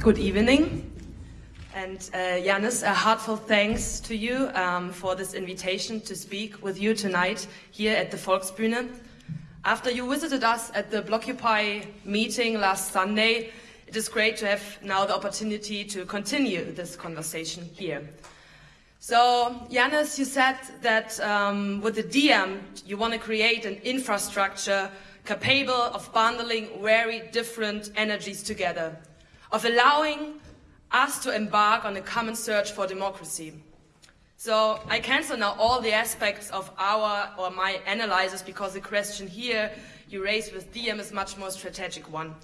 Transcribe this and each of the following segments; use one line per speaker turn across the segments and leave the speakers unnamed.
good evening. And uh, Yanis, a heartfelt thanks to you um, for this invitation to speak with you tonight here at the Volksbühne. After you visited us at the Blockupy meeting last Sunday, it is great to have now the opportunity to continue this conversation here. So, Yanis, you said that um, with the Diem, you want to create an infrastructure capable of bundling very different energies together, of allowing us to embark on a common search for democracy. So I cancel now all the aspects of our or my analysis because the question here you raise with Diem is much more strategic one.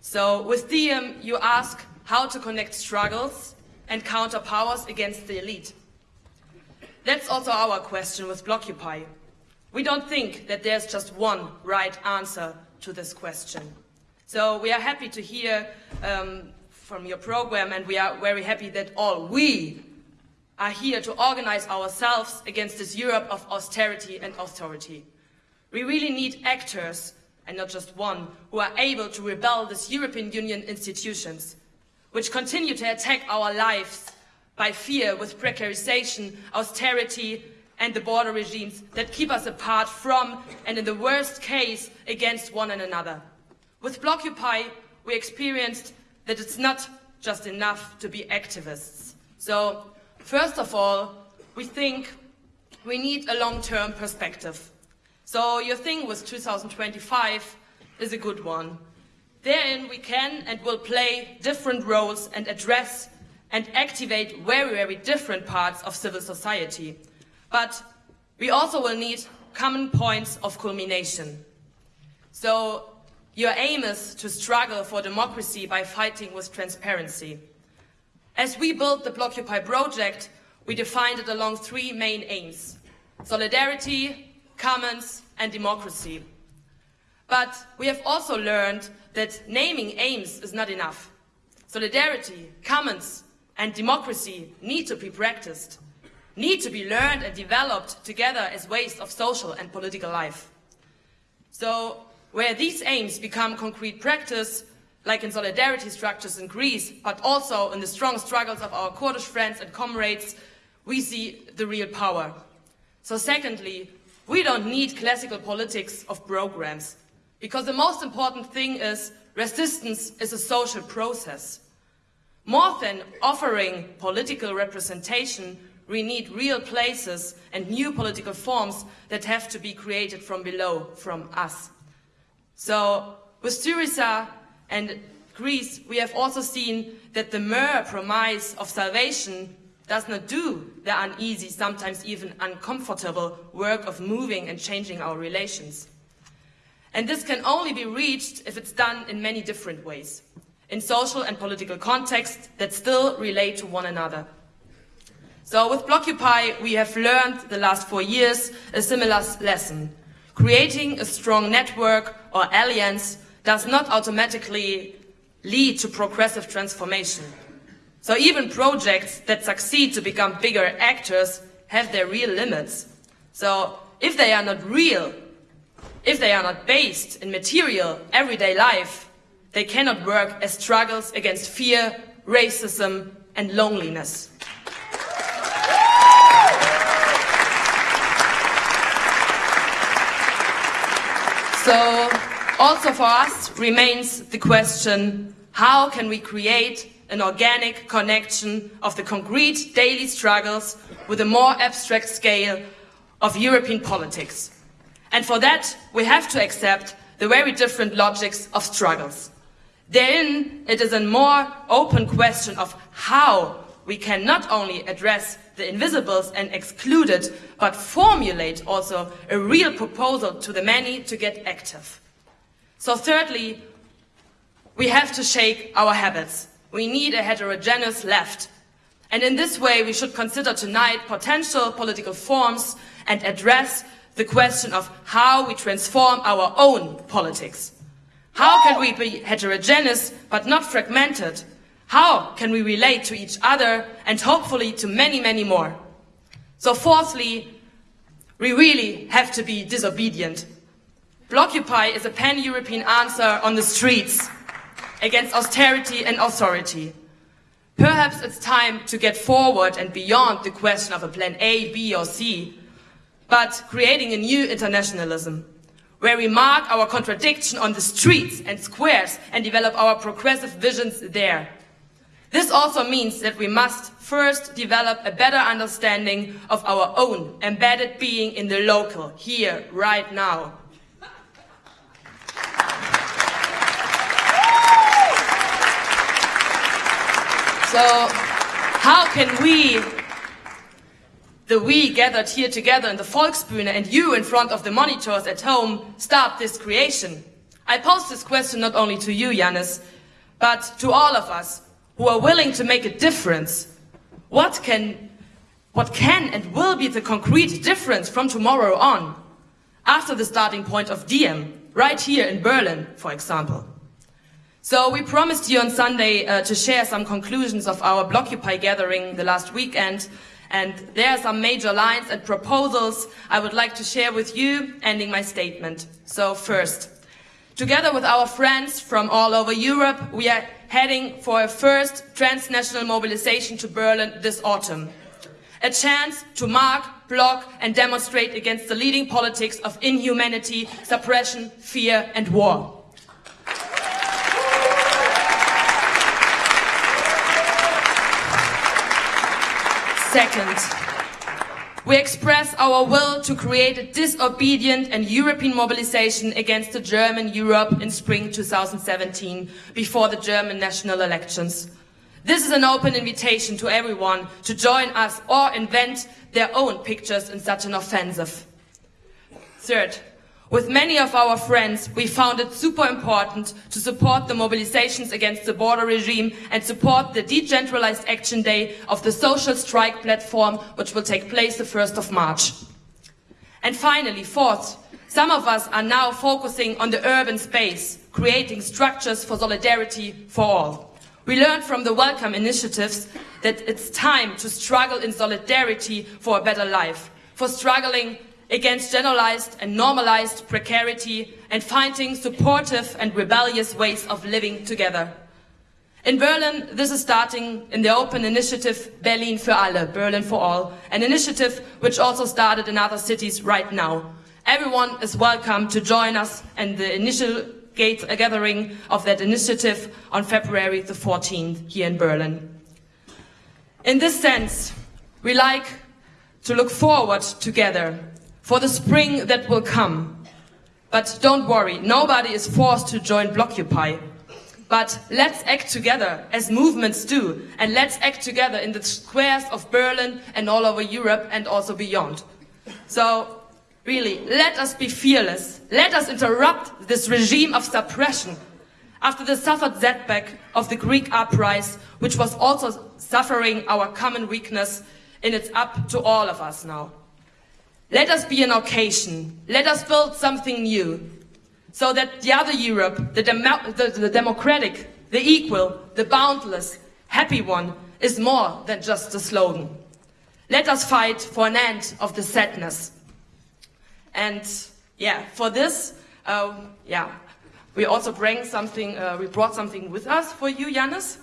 So with Diem you ask how to connect struggles and counter powers against the elite. That's also our question with Blockupy. We don't think that there's just one right answer to this question. So we are happy to hear um, from your program and we are very happy that all we are here to organize ourselves against this Europe of austerity and authority. We really need actors, and not just one, who are able to rebel this European Union institutions, which continue to attack our lives by fear with precarization, austerity, and the border regimes that keep us apart from, and in the worst case, against one another. With Blockupy, we experienced that it's not just enough to be activists. So, first of all, we think we need a long-term perspective. So your thing with 2025 is a good one. Therein we can and will play different roles and address and activate very, very different parts of civil society. But we also will need common points of culmination. So your aim is to struggle for democracy by fighting with transparency. As we built the Blockupy project, we defined it along three main aims. Solidarity, commons, and democracy. But we have also learned that naming aims is not enough. Solidarity, commons, and democracy need to be practiced, need to be learned and developed together as ways of social and political life. So where these aims become concrete practice, like in solidarity structures in Greece, but also in the strong struggles of our Kurdish friends and comrades, we see the real power. So secondly, we don't need classical politics of programs, because the most important thing is resistance is a social process. More than offering political representation, we need real places and new political forms that have to be created from below, from us. So with Syriza and Greece, we have also seen that the mere promise of salvation does not do the uneasy, sometimes even uncomfortable work of moving and changing our relations. And this can only be reached if it's done in many different ways in social and political contexts that still relate to one another. So with Blockupy, we have learned the last four years a similar lesson. Creating a strong network or alliance does not automatically lead to progressive transformation. So even projects that succeed to become bigger actors have their real limits. So if they are not real, if they are not based in material, everyday life, they cannot work as struggles against fear, racism and loneliness. So also for us remains the question, how can we create an organic connection of the concrete daily struggles with a more abstract scale of European politics? And for that, we have to accept the very different logics of struggles. Therein, it is a more open question of how we can not only address the invisibles and excluded, but formulate also a real proposal to the many to get active. So thirdly, we have to shake our habits. We need a heterogeneous left. And in this way, we should consider tonight potential political forms and address the question of how we transform our own politics. How can we be heterogeneous but not fragmented? How can we relate to each other and hopefully to many, many more? So fourthly, we really have to be disobedient. Blockupy is a pan-European answer on the streets against austerity and authority. Perhaps it's time to get forward and beyond the question of a plan A, B or C, but creating a new internationalism where we mark our contradiction on the streets and squares and develop our progressive visions there. This also means that we must first develop a better understanding of our own embedded being in the local, here, right now. So, how can we the we gathered here together in the Volksbühne and you in front of the monitors at home start this creation? I pose this question not only to you, Yanis, but to all of us who are willing to make a difference. What can, what can and will be the concrete difference from tomorrow on? After the starting point of Diem, right here in Berlin, for example. So we promised you on Sunday uh, to share some conclusions of our Blockupy gathering the last weekend and there are some major lines and proposals I would like to share with you, ending my statement. So first, together with our friends from all over Europe, we are heading for a first transnational mobilization to Berlin this autumn. A chance to mark, block and demonstrate against the leading politics of inhumanity, suppression, fear and war. Second, we express our will to create a disobedient and European mobilization against the German Europe in spring 2017 before the German national elections. This is an open invitation to everyone to join us or invent their own pictures in such an offensive. Third, with many of our friends, we found it super important to support the mobilizations against the border regime and support the decentralized action day of the social strike platform, which will take place the 1st of March. And finally, fourth, some of us are now focusing on the urban space, creating structures for solidarity for all. We learned from the Welcome initiatives that it's time to struggle in solidarity for a better life, for struggling against generalized and normalized precarity and finding supportive and rebellious ways of living together. In Berlin, this is starting in the open initiative Berlin für alle, Berlin for all, an initiative which also started in other cities right now. Everyone is welcome to join us in the initial gate uh, gathering of that initiative on February the 14th here in Berlin. In this sense, we like to look forward together for the spring that will come. But don't worry, nobody is forced to join Blockupy. But let's act together, as movements do, and let's act together in the squares of Berlin and all over Europe and also beyond. So, really, let us be fearless. Let us interrupt this regime of suppression. After the suffered setback of the Greek uprising, which was also suffering our common weakness, and it's up to all of us now. Let us be an occasion. Let us build something new. So that the other Europe, the, the, the democratic, the equal, the boundless, happy one, is more than just a slogan. Let us fight for an end of the sadness. And yeah, for this, uh, yeah, we also bring something, uh, we brought something with us for you, Yanis.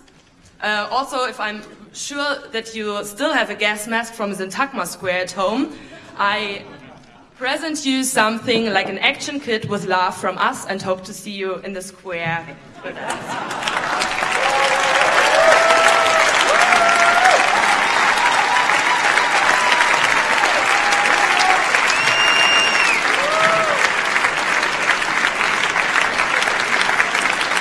Uh, also, if I'm sure that you still have a gas mask from Syntagma Square at home, I present you something like an action kit with love from us and hope to see you in the square.